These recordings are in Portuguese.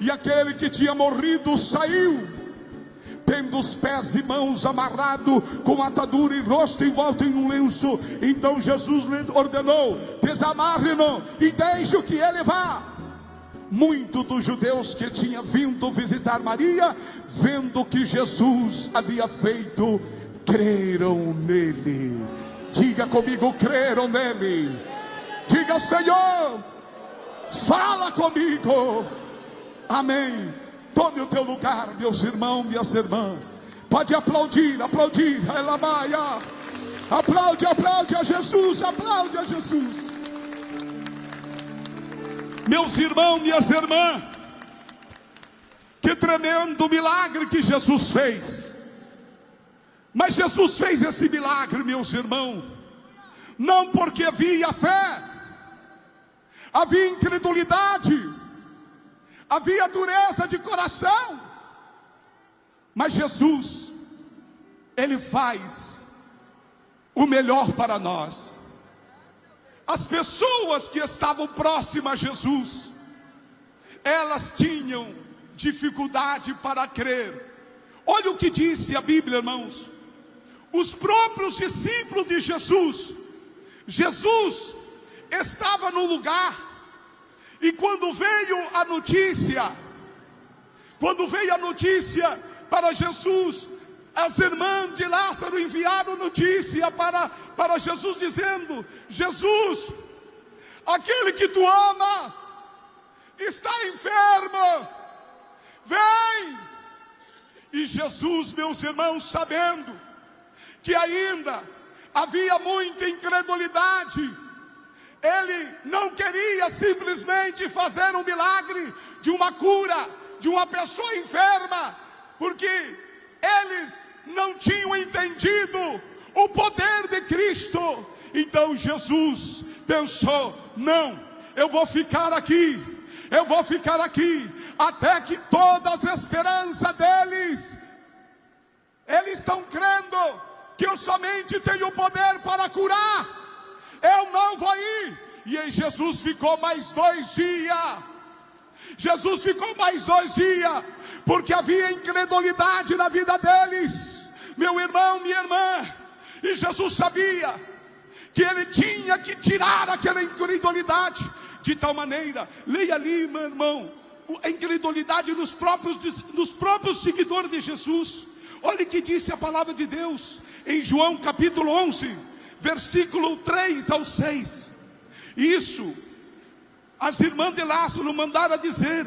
E aquele que tinha morrido saiu, tendo os pés e mãos amarrados com atadura e rosto envolto em um lenço. Então Jesus lhe ordenou: desamarre-no e deixe que ele vá. Muitos dos judeus que tinham vindo visitar Maria, vendo que Jesus havia feito, creram nele. Diga comigo, creram nele. Diga, Senhor, fala comigo. Amém. Tome o teu lugar, meus irmãos, minhas irmãs. Pode aplaudir, aplaudir. Elabaia. Aplaude, aplaude a Jesus, aplaude a Jesus. Meus irmãos, minhas irmãs, que tremendo milagre que Jesus fez. Mas Jesus fez esse milagre, meus irmãos, não porque havia fé, havia incredulidade, havia dureza de coração, mas Jesus, Ele faz o melhor para nós. As pessoas que estavam próximas a Jesus, elas tinham dificuldade para crer. Olha o que disse a Bíblia, irmãos. Os próprios discípulos de Jesus, Jesus estava no lugar, e quando veio a notícia, quando veio a notícia para Jesus, as irmãs de Lázaro enviaram notícia para, para Jesus, dizendo: Jesus, aquele que tu ama, está enfermo, vem. E Jesus, meus irmãos, sabendo que ainda havia muita incredulidade, ele não queria simplesmente fazer um milagre de uma cura de uma pessoa enferma, porque eles não tinham entendido o poder de Cristo. Então Jesus pensou: não, eu vou ficar aqui, eu vou ficar aqui, até que todas as esperanças deles, eles estão crendo que eu somente tenho poder para curar, eu não vou ir. E aí Jesus ficou mais dois dias. Jesus ficou mais dois dias, porque havia incredulidade na vida deles, meu irmão, minha irmã, e Jesus sabia que ele tinha que tirar aquela incredulidade, de tal maneira, leia ali, meu irmão, a incredulidade nos próprios, nos próprios seguidores de Jesus. Olha o que disse a palavra de Deus em João capítulo 11, versículo 3 ao 6. Isso, as irmãs de Lázaro mandaram dizer: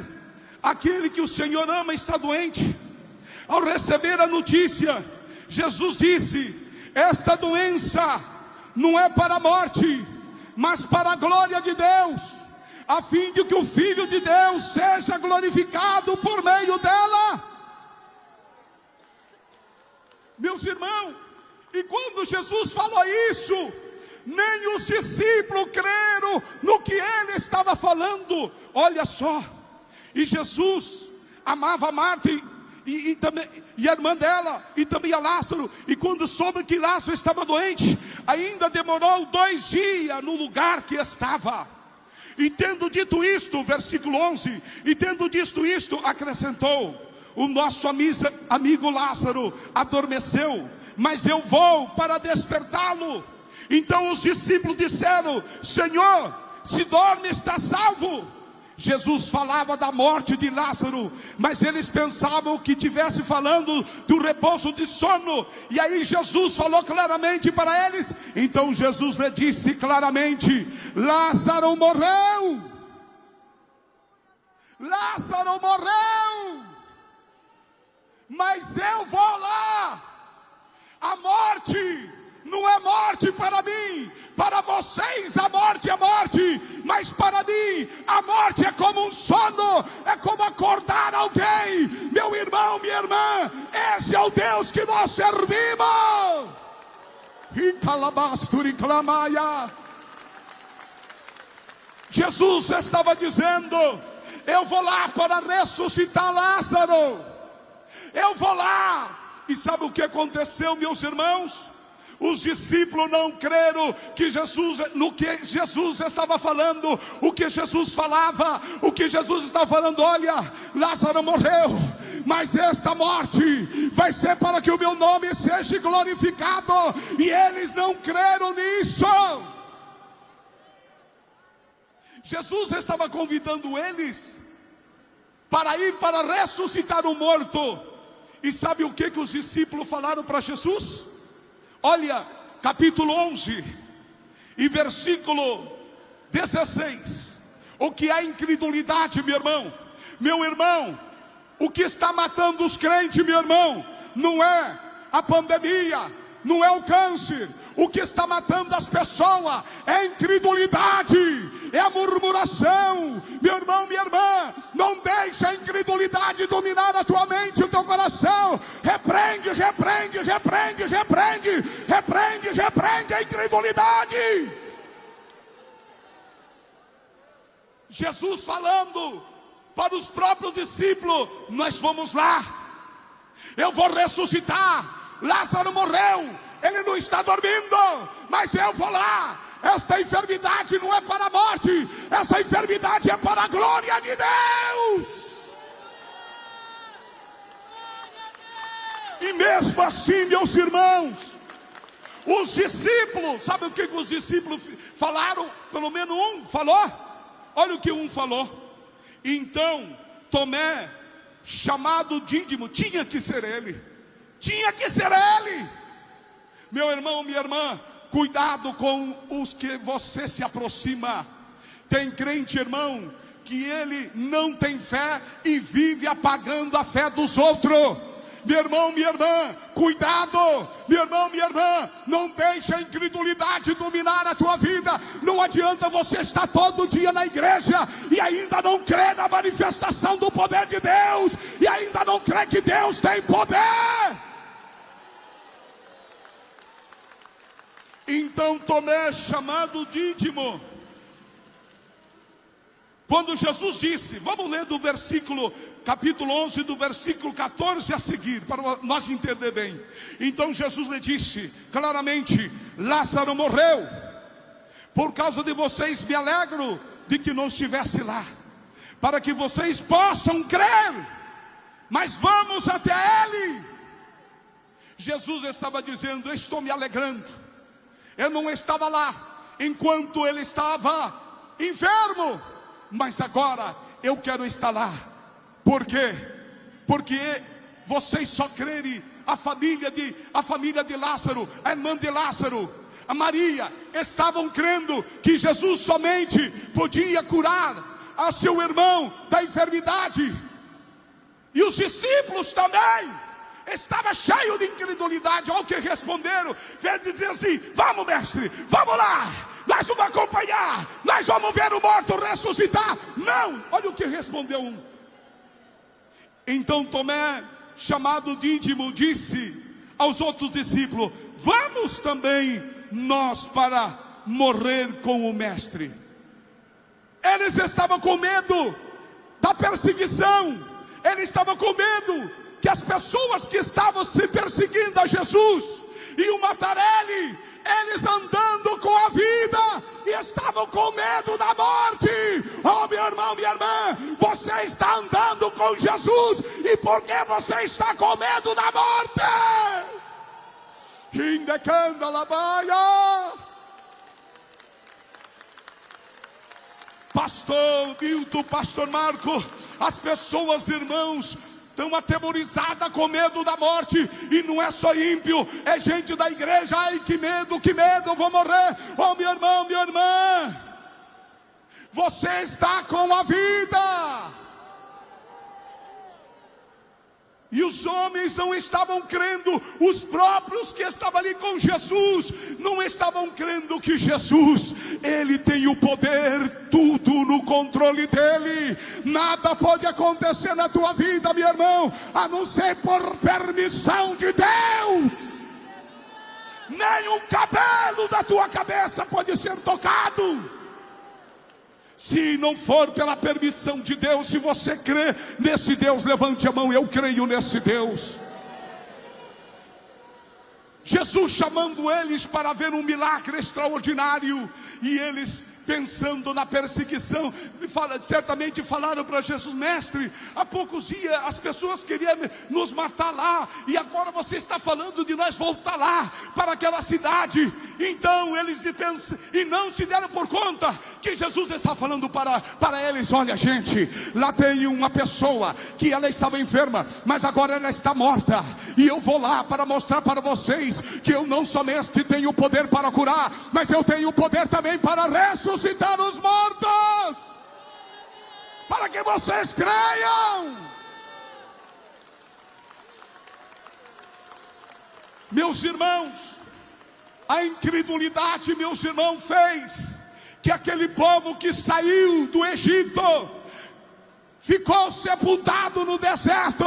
aquele que o Senhor ama está doente. Ao receber a notícia, Jesus disse: Esta doença não é para a morte, mas para a glória de Deus, a fim de que o Filho de Deus seja glorificado por meio dela. Meus irmãos, e quando Jesus falou isso, nem os discípulos creram no que ele estava falando. Olha só, e Jesus amava Marta e, e, e, também, e a irmã dela, e também a Lázaro. E quando soube que Lázaro estava doente, ainda demorou dois dias no lugar que estava. E tendo dito isto, versículo 11, e tendo dito isto, acrescentou: O nosso amigo Lázaro adormeceu, mas eu vou para despertá-lo. Então os discípulos disseram: Senhor, se dorme, está salvo. Jesus falava da morte de Lázaro, mas eles pensavam que tivesse falando do repouso de sono. E aí Jesus falou claramente para eles. Então Jesus lhe disse claramente: Lázaro morreu. Lázaro morreu. Mas eu vou lá. A morte não é morte para mim, para vocês a morte é morte, mas para mim a morte é como um sono, é como acordar alguém. Meu irmão, minha irmã, esse é o Deus que nós servimos. Jesus estava dizendo: Eu vou lá para ressuscitar Lázaro. Eu vou lá. E sabe o que aconteceu, meus irmãos? Os discípulos não creram que Jesus, no que Jesus estava falando, o que Jesus falava, o que Jesus estava falando. Olha, Lázaro morreu, mas esta morte vai ser para que o meu nome seja glorificado, e eles não creram nisso. Jesus estava convidando eles para ir para ressuscitar o morto. E sabe o que, que os discípulos falaram para Jesus? Olha, capítulo 11 e versículo 16. O que é incredulidade, meu irmão? Meu irmão, o que está matando os crentes, meu irmão, não é a pandemia, não é o câncer, o que está matando as pessoas é a incredulidade, é a murmuração. Meu irmão, minha irmã, não deixe a incredulidade dominar a tua mente, o teu coração. Repreende, repreende, repreende, repreende, repreende, repreende a incredulidade. Jesus falando para os próprios discípulos: Nós vamos lá, eu vou ressuscitar. Lázaro morreu, ele não está dormindo, mas eu vou lá. Esta enfermidade não é para a morte, essa enfermidade é para a glória de Deus. E mesmo assim, meus irmãos, os discípulos, sabe o que os discípulos falaram? Pelo menos um falou. Olha o que um falou. Então, Tomé, chamado Dídimo, tinha que ser ele. Tinha que ser ele. Meu irmão, minha irmã, cuidado com os que você se aproxima. Tem crente, irmão, que ele não tem fé e vive apagando a fé dos outros. Meu irmão, minha irmã, cuidado, meu irmão, minha irmã, não deixe a incredulidade dominar a tua vida. Não adianta você estar todo dia na igreja e ainda não crer na manifestação do poder de Deus, e ainda não crer que Deus tem poder. Então Tomé, chamado Dídimo, quando Jesus disse, vamos ler do versículo, capítulo 11, do versículo 14 a seguir, para nós entender bem. Então Jesus lhe disse claramente: Lázaro morreu, por causa de vocês me alegro de que não estivesse lá, para que vocês possam crer, mas vamos até ele. Jesus estava dizendo: Estou me alegrando eu não estava lá enquanto ele estava enfermo, mas agora eu quero estar lá. Por quê? Porque vocês só crerem a família de a família de Lázaro, a irmã de Lázaro, a Maria estavam crendo que Jesus somente podia curar a seu irmão da enfermidade. E os discípulos também estava cheio de incredulidade. Olha o que responderam. Veio dizer assim: Vamos, mestre, vamos lá. Nós vamos acompanhar. Nós vamos ver o morto ressuscitar. Não. Olha o que respondeu um. Então Tomé, chamado Dídimo, disse aos outros discípulos: Vamos também nós para morrer com o mestre. Eles estavam com medo da perseguição. Eles estavam com medo que as pessoas que estavam se perseguindo a Jesus e o Matarelli, eles andando com a vida e estavam com medo da morte. Oh, meu irmão, minha irmã, você está andando com Jesus e por que você está com medo da morte? Indecanda labaia. Pastor Milton, Pastor Marco, as pessoas, irmãos, estão atemorizadas com medo da morte, e não é só ímpio, é gente da igreja, ai que medo, que medo, eu vou morrer, oh meu irmão, minha irmã, você está com a vida, E os homens não estavam crendo, os próprios que estavam ali com Jesus, não estavam crendo que Jesus, Ele tem o poder, tudo no controle dEle. Nada pode acontecer na tua vida, meu irmão, a não ser por permissão de Deus. Nem um cabelo da tua cabeça pode ser tocado. Se não for pela permissão de Deus, se você crê nesse Deus, levante a mão, eu creio nesse Deus. Jesus chamando eles para ver um milagre extraordinário, e eles pensando na perseguição, certamente falaram para Jesus, mestre, há poucos dias as pessoas queriam nos matar lá, e agora você está falando de nós voltar lá, para aquela cidade. Então eles pensam, e não se deram por conta que Jesus está falando para, para eles: olha, gente, lá tem uma pessoa que ela estava enferma, mas agora ela está morta, e eu vou lá para mostrar para vocês que eu não somente tenho poder para curar, mas eu tenho poder também para ressuscitar ressuscitar os mortos, para que vocês creiam. Meus irmãos, a incredulidade, meus irmãos, fez que aquele povo que saiu do Egito ficou sepultado no deserto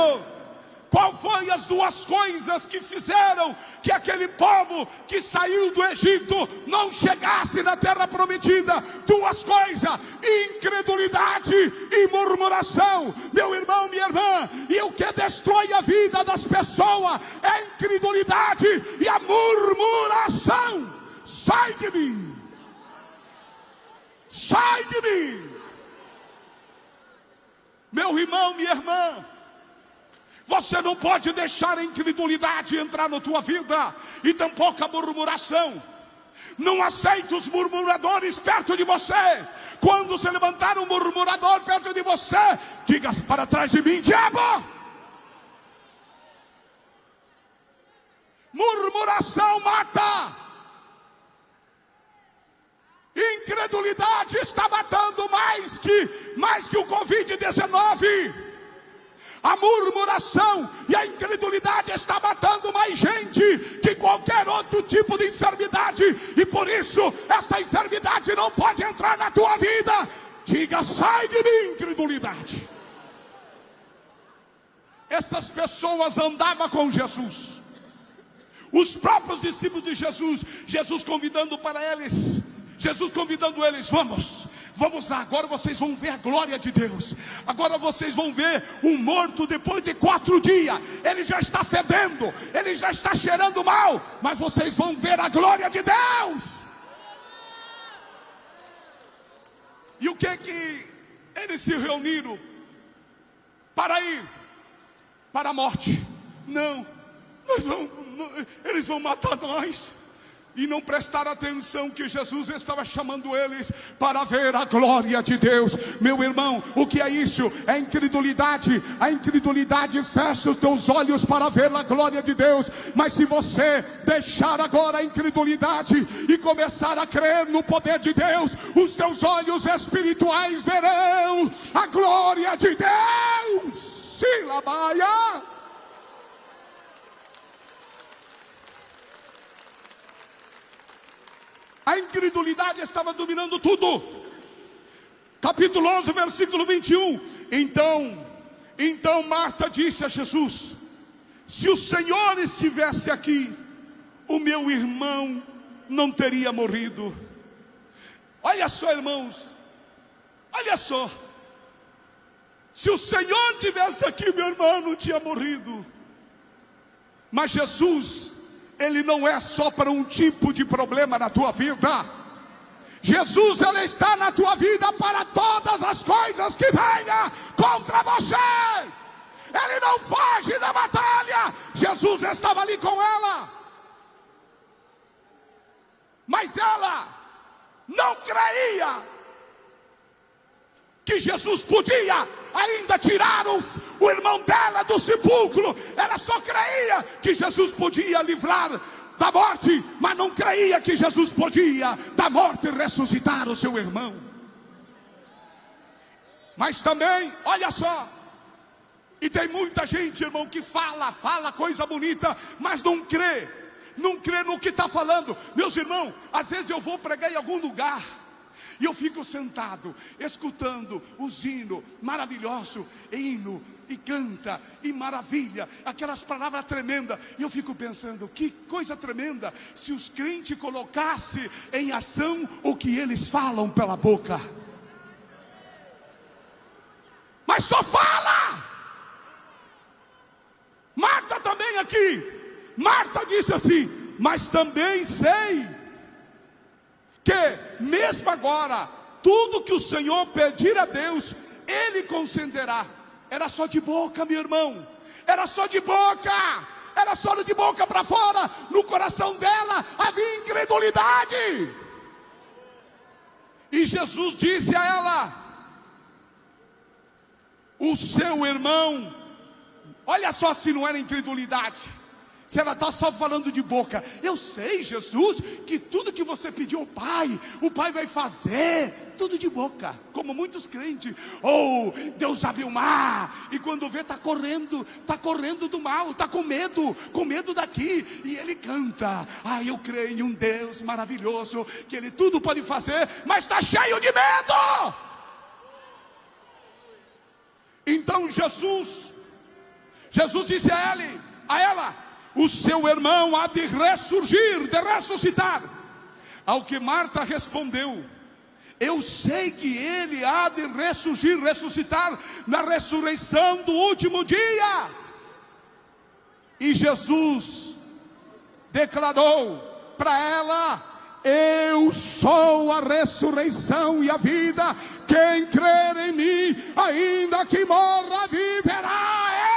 qual foi as duas coisas que fizeram que aquele povo que saiu do Egito não chegasse na terra prometida? Duas coisas: incredulidade e murmuração. Meu irmão, minha irmã, e o que destrói a vida das pessoas é a incredulidade e a murmuração. Sai de mim. Sai de mim. Meu irmão, minha irmã, você não pode deixar a incredulidade entrar na tua vida e tampouco a murmuração. Não aceite os murmuradores perto de você. Quando se levantar um murmurador perto de você, diga para trás de mim, diabo. Murmuração mata. Incredulidade está matando mais que mais que o COVID-19. A murmuração e a incredulidade está matando mais gente que qualquer outro tipo de enfermidade. E por isso, esta enfermidade não pode entrar na tua vida. Diga, sai de mim, incredulidade. Essas pessoas andavam com Jesus. Os próprios discípulos de Jesus, Jesus convidando para eles, Jesus convidando eles, vamos, Vamos lá, agora vocês vão ver a glória de Deus. Agora vocês vão ver um morto depois de quatro dias. Ele já está fedendo, ele já está cheirando mal. Mas vocês vão ver a glória de Deus. E o que que eles se reuniram para ir para a morte? Não, vamos, eles vão matar nós e não prestar atenção que Jesus estava chamando eles para ver a glória de Deus. Meu irmão, o que é isso? É incredulidade. A incredulidade fecha os teus olhos para ver a glória de Deus. Mas se você deixar agora a incredulidade e começar a crer no poder de Deus, os teus olhos espirituais verão a glória de Deus. Silabaia. A incredulidade estava dominando tudo. Capítulo 11, versículo 21. Então, então Marta disse a Jesus: Se o Senhor estivesse aqui, o meu irmão não teria morrido. Olha só, irmãos. Olha só. Se o Senhor tivesse aqui, meu irmão não tinha morrido. Mas Jesus ele não é só para um tipo de problema na tua vida. Jesus, Ele está na tua vida para todas as coisas que venham contra você. Ele não foge da batalha. Jesus estava ali com ela. Mas ela não creia que Jesus podia ainda tirar o, o irmão dela do sepulcro. Que Jesus podia livrar da morte, mas não creia que Jesus podia da morte ressuscitar o seu irmão. Mas também, olha só, e tem muita gente, irmão, que fala, fala coisa bonita, mas não crê, não crê no que está falando. Meus irmãos, às vezes eu vou pregar em algum lugar. E eu fico sentado, escutando os hinos maravilhoso, hino, e canta, e maravilha, aquelas palavras tremendas. E eu fico pensando, que coisa tremenda, se os crentes colocassem em ação o que eles falam pela boca. Mas só fala! Marta também aqui. Marta disse assim: mas também sei que, mesmo agora, tudo que o Senhor pedir a Deus, Ele concederá. Era só de boca, meu irmão, era só de boca, era só de boca para fora, no coração dela havia incredulidade. E Jesus disse a ela: O seu irmão, olha só se não era incredulidade. Se ela está só falando de boca, eu sei, Jesus, que tudo que você pediu ao Pai, o Pai vai fazer, tudo de boca, como muitos crentes. Ou oh, Deus abriu o mar, e quando vê, está correndo, está correndo do mal, está com medo, com medo daqui, e ele canta: Ah, eu creio em um Deus maravilhoso, que Ele tudo pode fazer, mas está cheio de medo. Então Jesus, Jesus disse a ele, a ela, o seu irmão há de ressurgir, de ressuscitar. Ao que Marta respondeu: Eu sei que ele há de ressurgir, ressuscitar na ressurreição do último dia. E Jesus declarou para ela: Eu sou a ressurreição e a vida. Quem crer em mim, ainda que morra, viverá.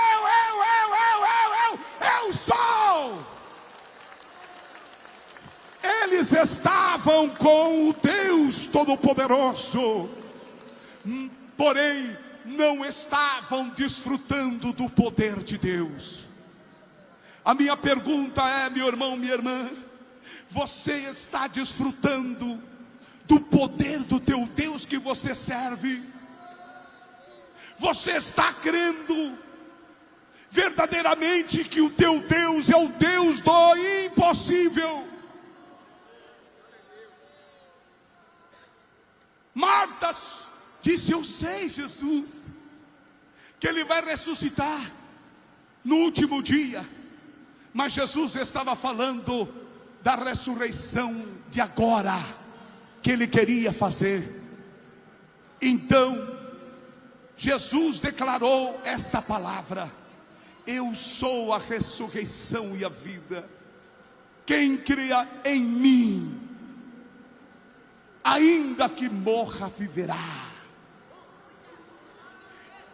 Eles estavam com o Deus Todo-Poderoso, porém não estavam desfrutando do poder de Deus. A minha pergunta é, meu irmão, minha irmã, você está desfrutando do poder do teu Deus que você serve? Você está crendo verdadeiramente que o teu Deus é o Deus do impossível? Marta disse: Eu sei, Jesus, que Ele vai ressuscitar no último dia. Mas Jesus estava falando da ressurreição de agora, que Ele queria fazer. Então, Jesus declarou esta palavra: Eu sou a ressurreição e a vida. Quem cria em mim, ainda que morra, viverá.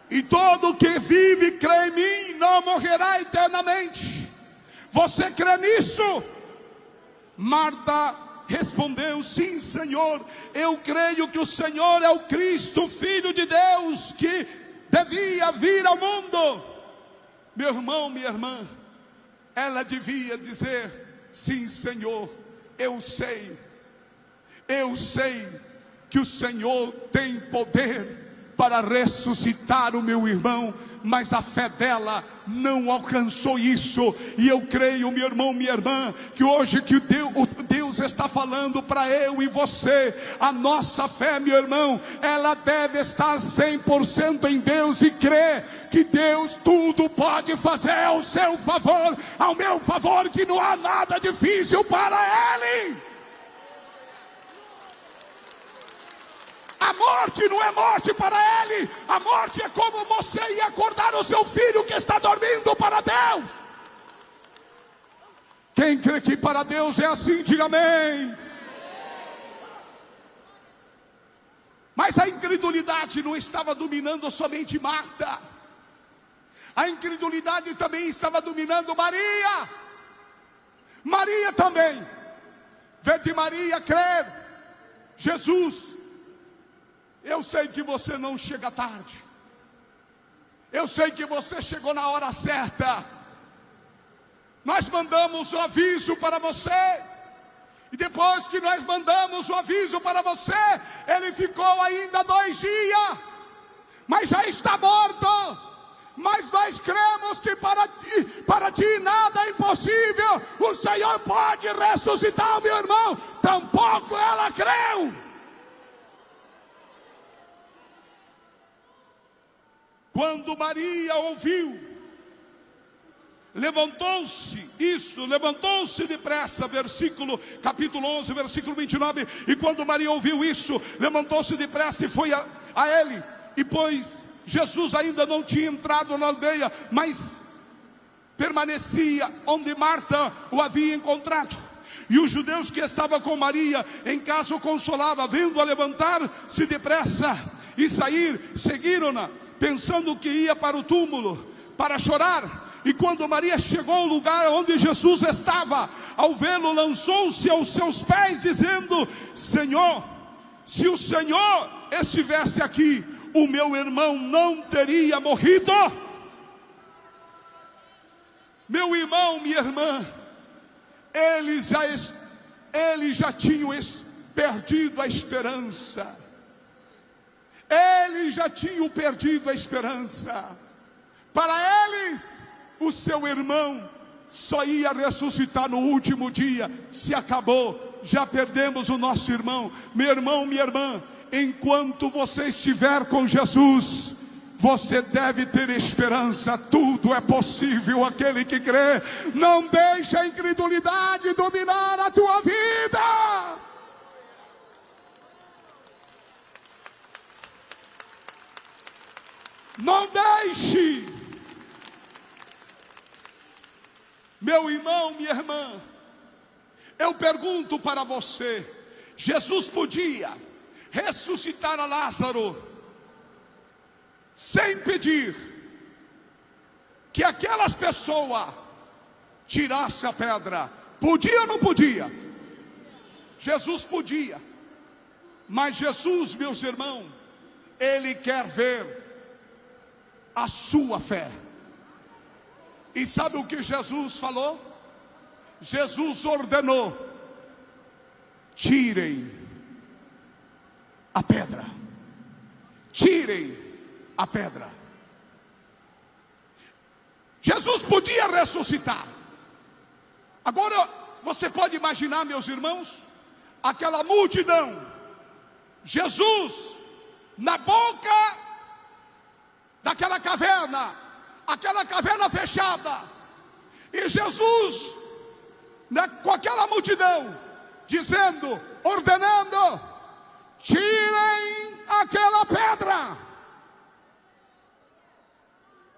E todo que vive crê em mim não morrerá eternamente. Você crê nisso? Marta respondeu: Sim, Senhor. Eu creio que o Senhor é o Cristo, Filho de Deus, que devia vir ao mundo. Meu irmão, minha irmã, ela devia dizer: Sim, Senhor, eu sei. Eu sei que o Senhor tem poder para ressuscitar o meu irmão, mas a fé dela não alcançou isso. E eu creio, meu irmão, minha irmã, que hoje que Deus, Deus está falando para eu e você, a nossa fé, meu irmão, ela deve estar 100% em Deus e crer que Deus tudo pode fazer ao seu favor, ao meu favor, que não há nada difícil para Ele. A morte não é morte para ele, a morte é como você ia acordar o seu filho que está dormindo para Deus. Quem crê que para Deus é assim, diga amém. Mas a incredulidade não estava dominando somente Marta, a incredulidade também estava dominando Maria. Maria também, ver de Maria crer, Jesus eu sei que você não chega tarde. Eu sei que você chegou na hora certa. Nós mandamos o aviso para você. E depois que nós mandamos o aviso para você, ele ficou ainda dois dias. Mas já está morto. Mas nós cremos que para ti, para ti nada é impossível. O Senhor pode ressuscitar, meu irmão. Tampouco ela creu. Quando Maria ouviu, levantou-se, isso, levantou-se depressa, versículo, capítulo 11, versículo 29. E quando Maria ouviu isso, levantou-se depressa e foi a, a ele. E pois Jesus ainda não tinha entrado na aldeia, mas permanecia onde Marta o havia encontrado. E os judeus que estavam com Maria em casa o consolava, vendo-a levantar-se depressa e sair, seguiram-na, pensando que ia para o túmulo para chorar. E quando Maria chegou ao lugar onde Jesus estava, ao vê-lo, lançou-se aos seus pés, dizendo: Senhor, se o Senhor estivesse aqui, o meu irmão não teria morrido. Meu irmão, minha irmã, eles já, eles já tinham perdido a esperança. Eles já tinham perdido a esperança. Para eles, o seu irmão só ia ressuscitar no último dia. Se acabou, já perdemos o nosso irmão. Meu irmão, minha irmã, enquanto você estiver com Jesus, você deve ter esperança, tudo é possível aquele que crê. Não deixe a incredulidade dominar a tua vida. Não deixe. Meu irmão, minha irmã, eu pergunto para você: Jesus podia ressuscitar a Lázaro? sem pedir que aquelas pessoas tirassem a pedra. Podia ou não podia? Jesus podia. Mas Jesus, meus irmãos, Ele quer ver a sua fé. E sabe o que Jesus falou? Jesus ordenou: tirem a pedra, tirem a pedra. Jesus podia ressuscitar. Agora, você pode imaginar, meus irmãos, aquela multidão, Jesus na boca daquela caverna, aquela caverna fechada, e Jesus né, com aquela multidão, dizendo, ordenando: tirem aquela pedra.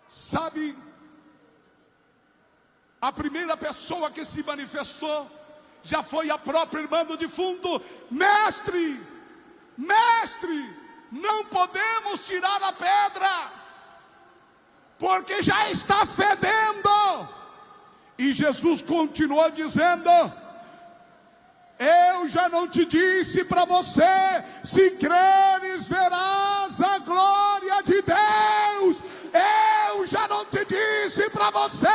Sabe, a primeira pessoa que se manifestou já foi a própria irmã do defunto, mestre, mestre, não podemos tirar a pedra, porque já está fedendo. E Jesus continuou dizendo: Eu já não te disse para você, se creres, verás a glória de Deus. Eu já não te disse para você: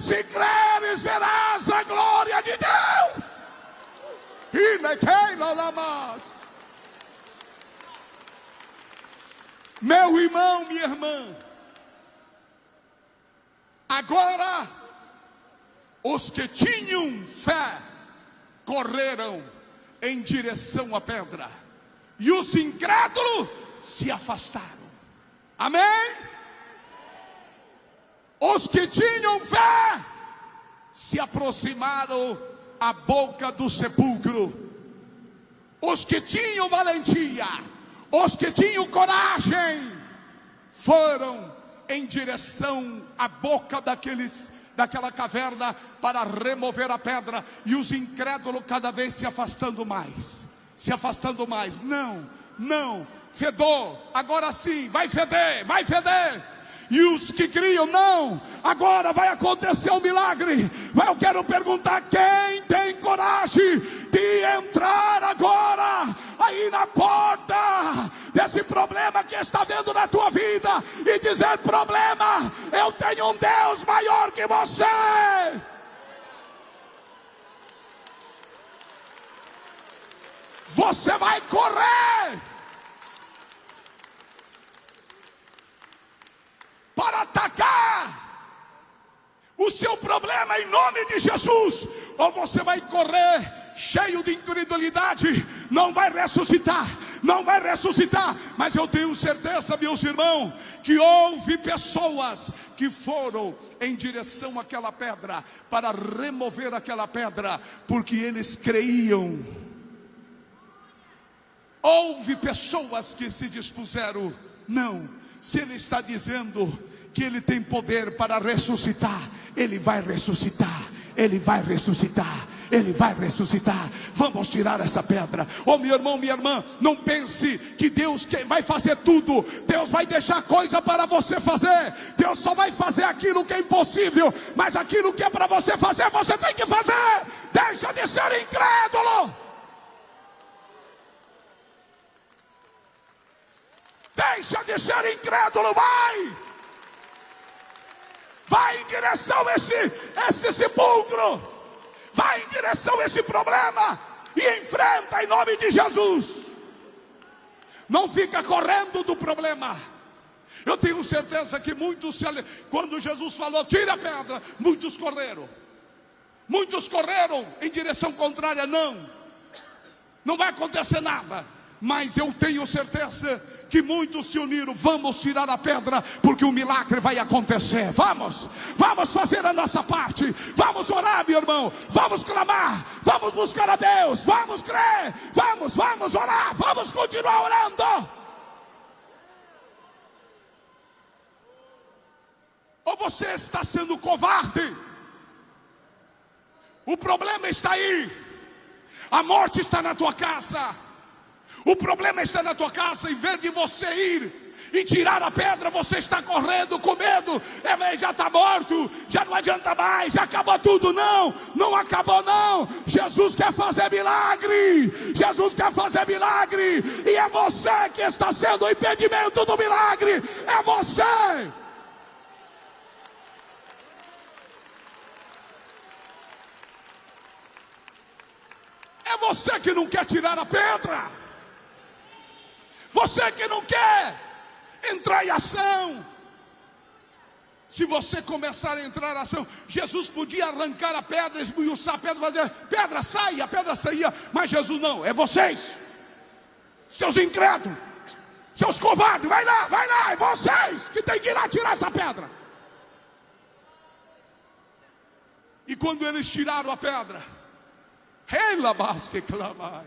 se creres, verás a glória de Deus. Meu irmão, minha irmã, agora os que tinham fé correram em direção à pedra, e os incrédulos se afastaram. Amém? Os que tinham fé se aproximaram à boca do sepulcro. Os que tinham valentia, os que tinham coragem, foram em direção à boca daqueles daquela caverna para remover a pedra e os incrédulos cada vez se afastando mais, se afastando mais. Não, não, fedor, agora sim, vai feder, vai feder. E os que criam, não, agora vai acontecer um milagre. Eu quero perguntar: quem tem coragem de entrar agora aí na porta desse problema que está vendo na tua vida e dizer: problema, eu tenho um Deus maior que você. Você vai correr para atacar o seu problema em nome de Jesus, ou você vai correr cheio de incredulidade, não vai ressuscitar, não vai ressuscitar, mas eu tenho certeza, meus irmãos, que houve pessoas que foram em direção àquela pedra para remover aquela pedra, porque eles creiam. Houve pessoas que se dispuseram, não, se ele está dizendo que Ele tem poder para ressuscitar, Ele vai ressuscitar, Ele vai ressuscitar. Ele vai ressuscitar. Vamos tirar essa pedra. Oh, meu irmão, minha irmã, não pense que Deus vai fazer tudo. Deus vai deixar coisa para você fazer. Deus só vai fazer aquilo que é impossível, mas aquilo que é para você fazer, você tem que fazer. Deixa de ser incrédulo. Deixa de ser incrédulo, vai! Vai em direção a esse, esse sepulcro. Vai em direção a esse problema e enfrenta em nome de Jesus. Não fica correndo do problema. Eu tenho certeza que muitos, quando Jesus falou, tira a pedra, muitos correram. Muitos correram em direção contrária, não. Não vai acontecer nada. Mas eu tenho certeza que muitos se uniram. Vamos tirar a pedra, porque o milagre vai acontecer. Vamos, vamos fazer a nossa parte. Vamos orar, meu irmão. Vamos clamar. Vamos buscar a Deus. Vamos crer. Vamos, vamos orar. Vamos continuar orando. Ou você está sendo covarde? O problema está aí. A morte está na tua casa. O problema está na tua casa, em vez de você ir e tirar a pedra, você está correndo com medo, é, já está morto, já não adianta mais, já acabou tudo. Não, não acabou, não. Jesus quer fazer milagre, Jesus quer fazer milagre, e é você que está sendo o impedimento do milagre, é você. É você que não quer tirar a pedra. Você que não quer entrar em ação. Se você começar a entrar em ação, Jesus podia arrancar a pedra, esmiuçar a pedra, fazer pedra sai, a pedra saía, mas Jesus não, é vocês, seus incrédulos, seus covardes, vai lá, vai lá, é vocês que tem que ir lá tirar essa pedra. E quando eles tiraram a pedra, ela basta clamar.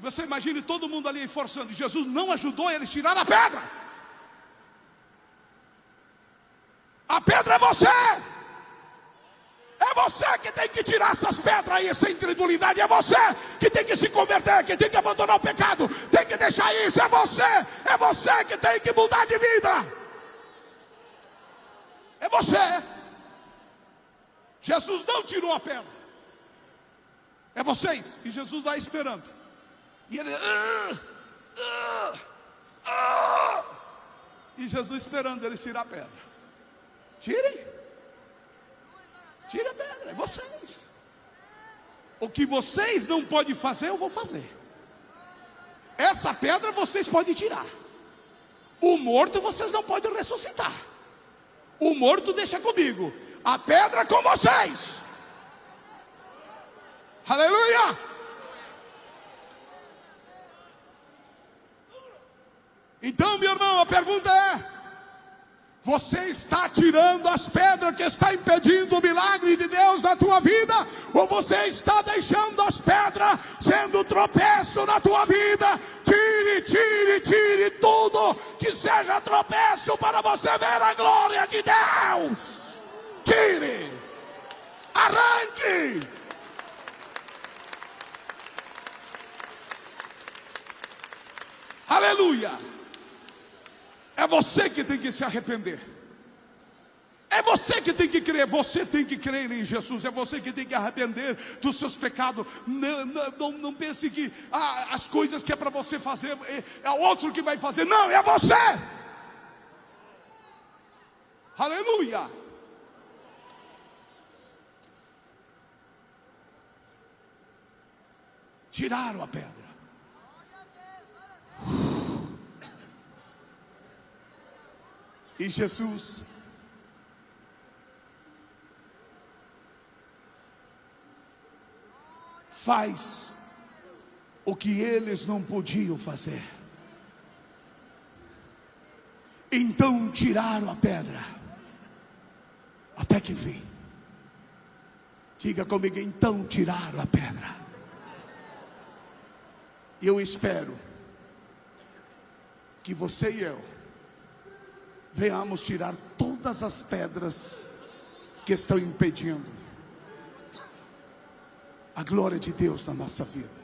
E você imagine todo mundo ali forçando. Jesus não ajudou eles a tirar a pedra. A pedra é você. É você que tem que tirar essas pedras aí, essa incredulidade. É você que tem que se converter, que tem que abandonar o pecado, tem que deixar isso. É você, é você que tem que mudar de vida. É você. Jesus não tirou a pedra. É vocês. E Jesus está esperando. E ele. Ah, ah, ah. E Jesus esperando eles tirar a pedra. Tirem. Tire a pedra, é vocês. O que vocês não podem fazer, eu vou fazer. Essa pedra vocês podem tirar. O morto vocês não podem ressuscitar. O morto deixa comigo. A pedra com vocês. Aleluia! Então, meu irmão, a pergunta é: você está tirando as pedras que está impedindo o milagre de Deus na tua vida? Ou você está deixando as pedras sendo tropeço na tua vida? Tire, tire, tire tudo que seja tropeço para você ver a glória de Deus. Tire, arranque. Aleluia. É você que tem que se arrepender. É você que tem que crer, você tem que crer em Jesus, é você que tem que arrepender dos seus pecados. Não, não, não pense que ah, as coisas que é para você fazer é, é outro que vai fazer, não, é você. Aleluia. Tiraram a pedra. E Jesus faz o que eles não podiam fazer. Então tiraram a pedra, até que vim. Diga comigo, então tiraram a pedra. Eu espero que você e eu venhamos tirar todas as pedras que estão impedindo a glória de Deus na nossa vida.